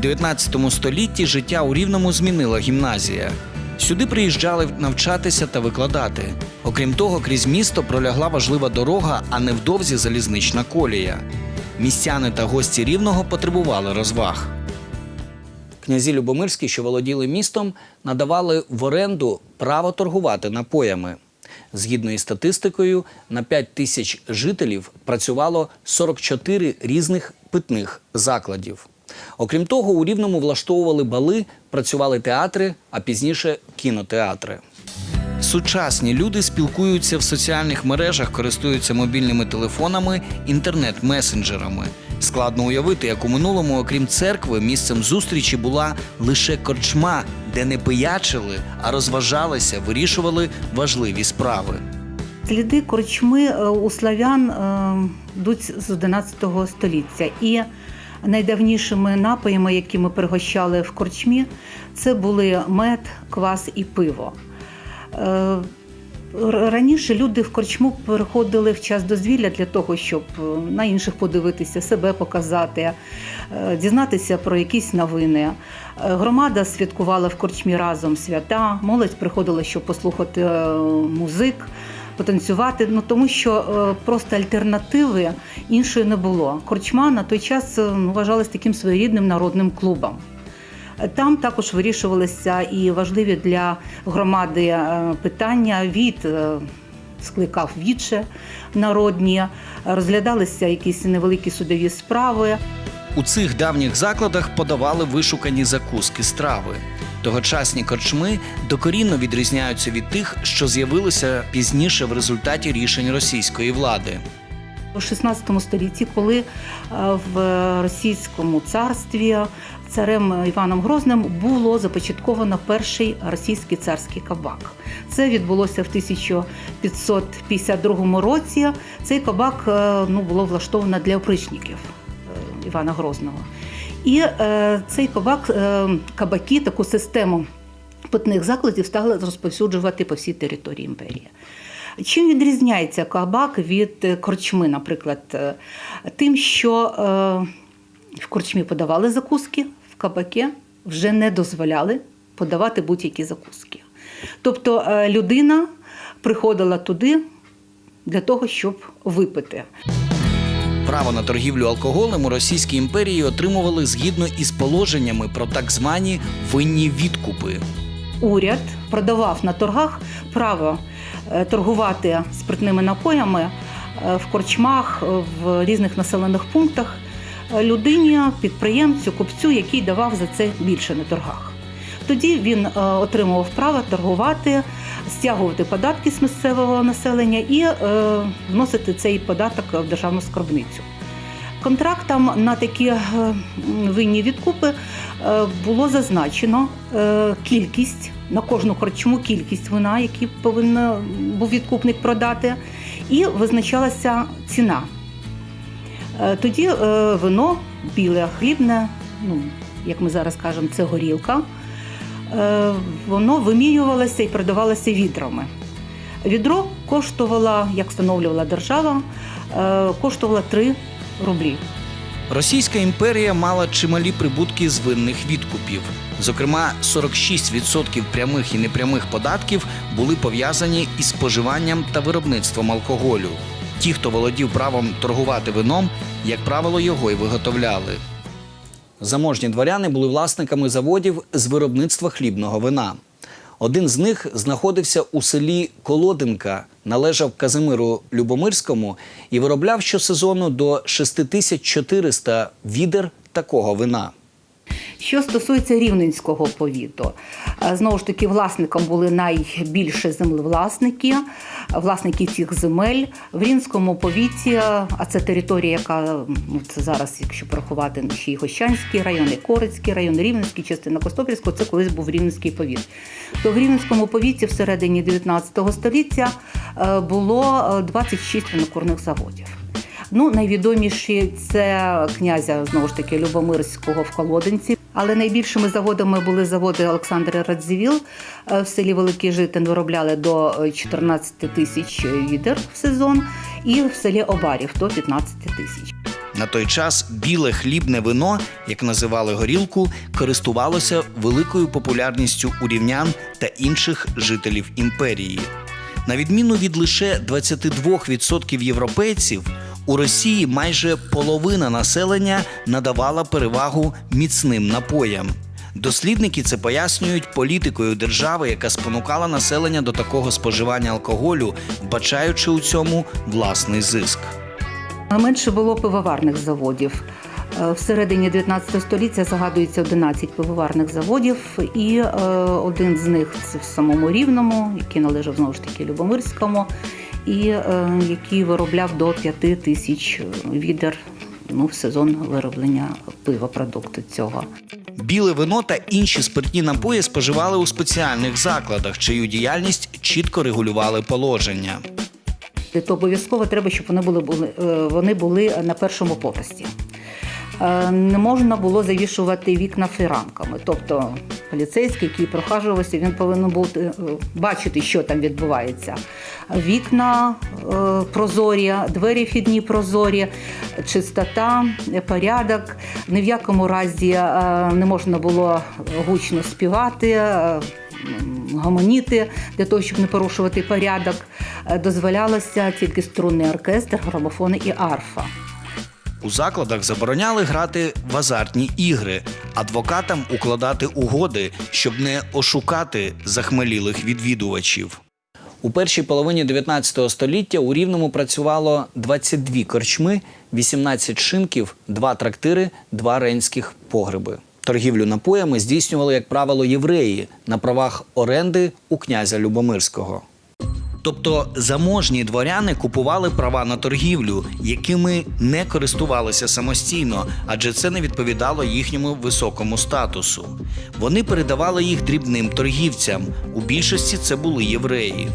У 19 столітті життя у Рівному змінила гімназія. Сюди приїжджали навчатися та викладати. Окрім того, крізь місто пролягла важлива дорога, а невдовзі залізнична колія. Містяни та гості рівного потребували розваг. Князі Любомирські, що володіли містом, надавали в оренду право торгувати напоями. Згідно із статистикою, на 5 тисяч жителів працювало 44 різних питних закладів. Окрім того, у Рівному влаштовували бали, працювали театри, а пізніше кінотеатри. Сучасні люди спілкуються в соціальних мережах, користуються мобільними телефонами, інтернет-месенджерами. Складно уявити, як у минулому, окрім церкви, місцем зустрічі була лише корчма, де не пиячили, а розважалися, вирішували важливі справи. Сліди корчми е, у славян е, йдуть з 11 століття. І найдавнішими напоями, які ми пригощали в корчмі, це були мед, квас і пиво. Е, Раніше люди в корчму переходили в час дозвілля для того, щоб е, на інших подивитися, себе показати, е, дізнатися про якісь новини. Громада святкувала в корчмі разом свята, молодь приходила, щоб послухати музик, потанцювати. Ну тому що е, просто альтернативи іншої не було. Корчма на той час е, вважалась таким своєрідним народним клубом. Там також вирішувалися і важливі для громади е, питання. Від е, скликав віче народні, розглядалися якісь невеликі судові справи. У цих давніх закладах подавали вишукані закуски страви. Тогочасні корчми докорінно відрізняються від тих, що з'явилися пізніше в результаті рішень російської влади. У 16 столітті, коли е, в російському царстві царем Іваном Грозним було започатковано перший російський царський кабак. Це відбулося в 1552 році. Цей кабак е, ну, було влаштовано для опричників е, Івана Грозного. І е, цей кабак, е, кабаки, таку систему питних закладів стали розповсюджувати по всій території імперії. Чим відрізняється кабак від е, корчми, наприклад, Е, тим, що е, в корчмі подавали закуски, в кабаке вже не дозволяли подавати будь-які закуски. Тобто е, людина приходила туди для того, щоб випити. Право на торгівлю алкоголем у Російській імперії отримували згідно із положеннями про так звані винні відкупи. уряд продавав на торгах право е, торгувати спиртними напоями е, в корчмах, в різних населених пунктах е, людині, підприємцю, купцю, який давав за це більше на торгах. Тоді він отримував право торгувати, стягувати податки з місцевого населення і е, вносити цей податок в державну скарбницю. Контрактам на такі е, винні відкупи е, було зазначено кількість на кожну корчму кількість вина, які повинен був відкупник продати, і визначалася ціна. Тоді вино біле, хлібне, ну, як ми зараз кажемо, це горілка. Е, Воно вимірювалося і продавалося відрами. Відро коштувало, як встановлювала держава, е, коштувало 3 рублі. Російська імперія мала чималі прибутки з винних відкупів. Зокрема, 46% прямих і непрямих податків були пов'язані із споживанням та виробництвом алкоголю. Ті, хто володів правом торгувати вином, як правило, його й виготовляли. Заможні дворяни були власниками заводів з виробництва хлібного вина. Один з них знаходився у селі Колодинка, належав Казимиру Любомирському і виробляв щосезону до 6400 відер такого вина. Що стосується рівненського повіту, е, знову ж таки, власником були найбільше землевласники, власники цих земель. В Рівненському повіті, а це територія, яка ну, це зараз, якщо порахувати ще й Гощанський район, і Корицький район, Рівненський, частина Костопільського, це колись був Рівненський повіт. То в Рівненському повіті всередині 19 століття е, було е, 26 винокурних заводів. Ну, найвідоміші це князя знову ж таки Любомирського в Колодинці. Але найбільшими заводами були заводи Олександра Радзівіл е, в селі Великий Житин виробляли до е, 14 тисяч відер в сезон, і в селі Обарів до 15 тисяч. На той час біле хлібне вино, як називали горілку, користувалося великою популярністю у рівнян та інших жителів імперії. На відміну від лише 22% європейців, у Росії майже половина населення надавала перевагу міцним напоям. Дослідники це пояснюють політикою держави, яка спонукала населення до такого споживання алкоголю, вбачаючи у цьому власний зиск. Менше було пивоварних заводів. Е, Всередині 19 століття загадується 11 пивоварних заводів, і е, один з них це в самому Рівному, який належав знову ж таки Любомирському, і е, який виробляв до 5 тисяч відер ну, в сезон вироблення пива продукту цього. Біле вино та інші спиртні напої споживали у спеціальних закладах, чию діяльність чітко регулювали положення. То обов'язково треба, щоб вони були, були, е, вони були на першому поверсі. Е, Не можна було завішувати вікна фіранками. Тобто поліцейський, який прохажувався, він повинен бути е, бачити, що там відбувається. Вікна е, прозорі, двері вхідні прозорі, чистота, порядок. Ні в якому разі не можна було гучно співати. Гомоніти для того, щоб не порушувати порядок, дозволялося тільки струнний оркестр, грамофони і арфа. У закладах забороняли грати в азартні ігри, адвокатам укладати угоди, щоб не ошукати захмелілих відвідувачів. У першій половині 19 століття у Рівному працювало 22 корчми, 18 шинків, 2 трактири, 2 ренських погреби. Торгівлю напоями здійснювали, як правило, євреї на правах оренди у князя Любомирського. Тобто заможні дворяни купували права на торгівлю, якими не користувалися самостійно, адже це не відповідало їхньому високому статусу. Вони передавали їх дрібним торгівцям. У більшості це були євреї.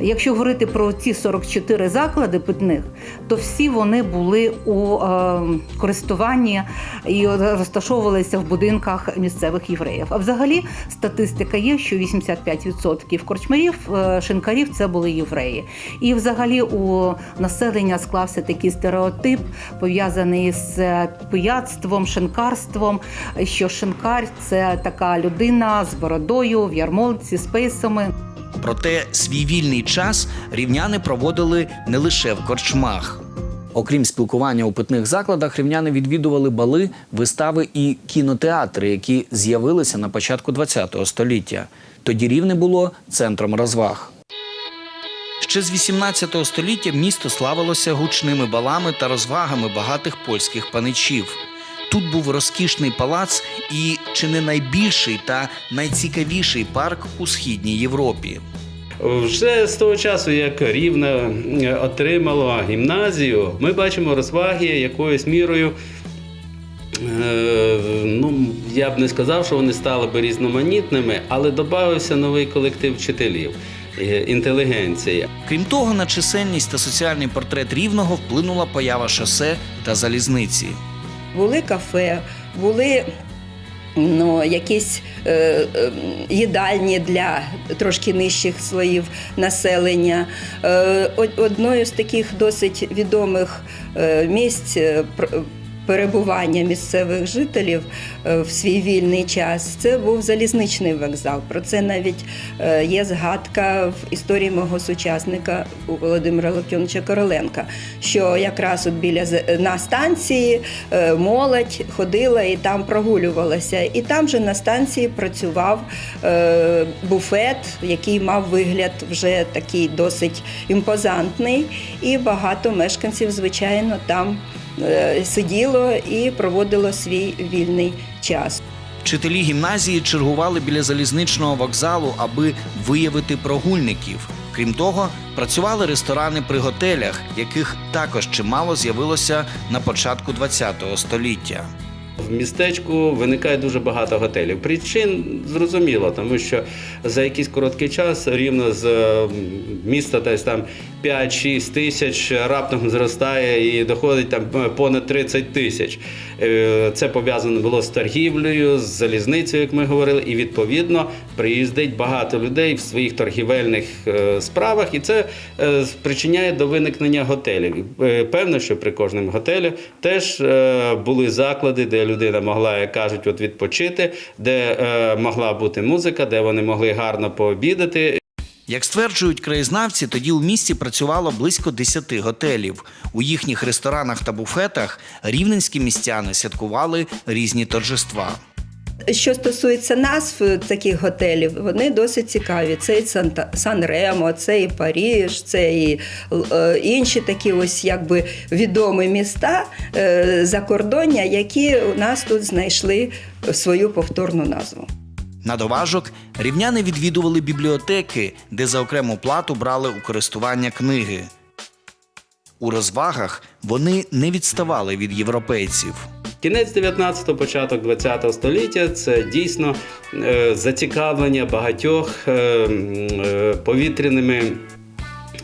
Якщо говорити про ці 44 заклади питних, то всі вони були у е, користуванні і розташовувалися в будинках місцевих євреїв. А взагалі статистика є, що 85% корчмарів, е, шинкарів це були євреї. І взагалі у населення склався такий стереотип, пов'язаний з пияцтвом, шинкарством, що шинкар це така людина з бородою в ярмолці, з пейсами. Проте свій вільний час рівняни проводили не лише в корчмах. Окрім спілкування у питних закладах, рівняни відвідували бали, вистави і кінотеатри, які з'явилися на початку ХХ століття. Тоді рівне було центром розваг. Ще з 18 століття місто славилося гучними балами та розвагами багатих польських паничів. Тут був розкішний палац і чи не найбільший та найцікавіший парк у східній Європі. Вже з того часу, як Рівне е, отримало гімназію, ми бачимо розваги якоюсь мірою. е, Ну, я б не сказав, що вони стали би різноманітними, але додався новий колектив вчителів, е, інтелігенція. Крім того, на чисельність та соціальний портрет рівного вплинула поява шосе та залізниці. Були кафе, були ну, якісь е, е, їдальні для трошки нижчих слоїв населення. Е, одною з таких досить відомих е, місць е, перебування місцевих жителів е, в свій вільний час це був залізничний вокзал. Про це навіть е, є згадка в історії мого сучасника Володимира Локтьоновича Короленка, що якраз от біля на станції е, молодь ходила і там прогулювалася. І там же на станції працював буфет, який мав вигляд вже такий досить імпозантний, і багато мешканців, звичайно, там сиділо і проводило свій вільний час. Вчителі гімназії чергували біля залізничного вокзалу, аби виявити прогульників. Крім того, працювали ресторани при готелях, яких також чимало з'явилося на початку ХХ століття. В містечку виникає дуже багато готелів. Причин зрозуміло, тому що за якийсь короткий час рівно з міста десь там 5-6 тисяч раптом зростає і доходить там е, понад 30 тисяч. Е, Це пов'язано було з торгівлею, з залізницею, як ми говорили, і відповідно приїздить багато людей в своїх торгівельних е, справах, і це спричиняє до виникнення готелів. Певно, що при кожному готелі теж були заклади, де людина могла, як кажуть, от відпочити, де е, могла бути музика, де вони могли гарно пообідати. Як стверджують краєзнавці, тоді у місті працювало близько 10 готелів. У їхніх ресторанах та буфетах рівненські містяни святкували різні торжества. Що стосується назв таких готелів, вони досить цікаві. Це і Сан-Ремо, це і Паріж, це і е, інші такі ось якби відомі міста е, закордоння, які у нас тут знайшли свою повторну назву. На доважок рівняни відвідували бібліотеки, де за окрему плату брали у користування книги. У розвагах вони не відставали від європейців. Кінець 19-го, початок 20-го століття це дійсно е, зацікавлення багатьох е, е, повітряними.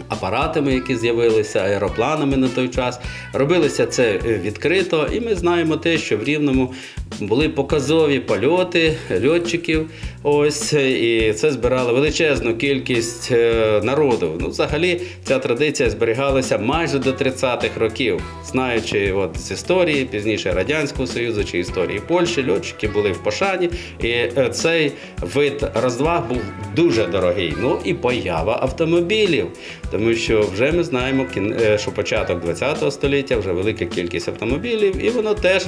Апаратами, які з'явилися, аеропланами на той час. Робилося це відкрито, і ми знаємо те, що в Рівному були показові польоти льотчиків. Ось і це збирало величезну кількість е, народу. Ну, взагалі, ця традиція зберігалася майже до 30-х років, знаючи от з історії, пізніше Радянського Союзу чи історії Польщі, льотчики були в пошані, і е, цей вид розваг був дуже дорогий. Ну і поява автомобілів, тому що вже ми знаємо, е, що початок 20-го століття вже велика кількість автомобілів, і воно теж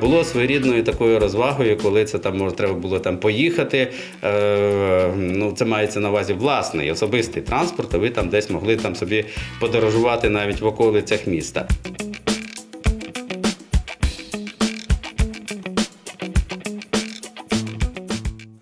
було своєрідною такою розвагою, коли це там може треба було там поїхати. Е, ну, це мається на увазі власний особистий транспорт, а ви там десь могли там собі подорожувати навіть в околицях міста.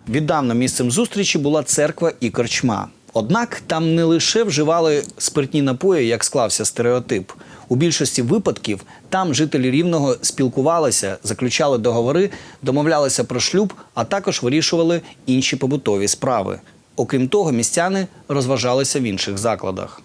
Віддавна місцем зустрічі була церква і корчма. Однак там не лише вживали спиртні напої, як склався стереотип. У більшості випадків там жителі рівного спілкувалися, заключали договори, домовлялися про шлюб, а також вирішували інші побутові справи. Окрім того, містяни розважалися в інших закладах.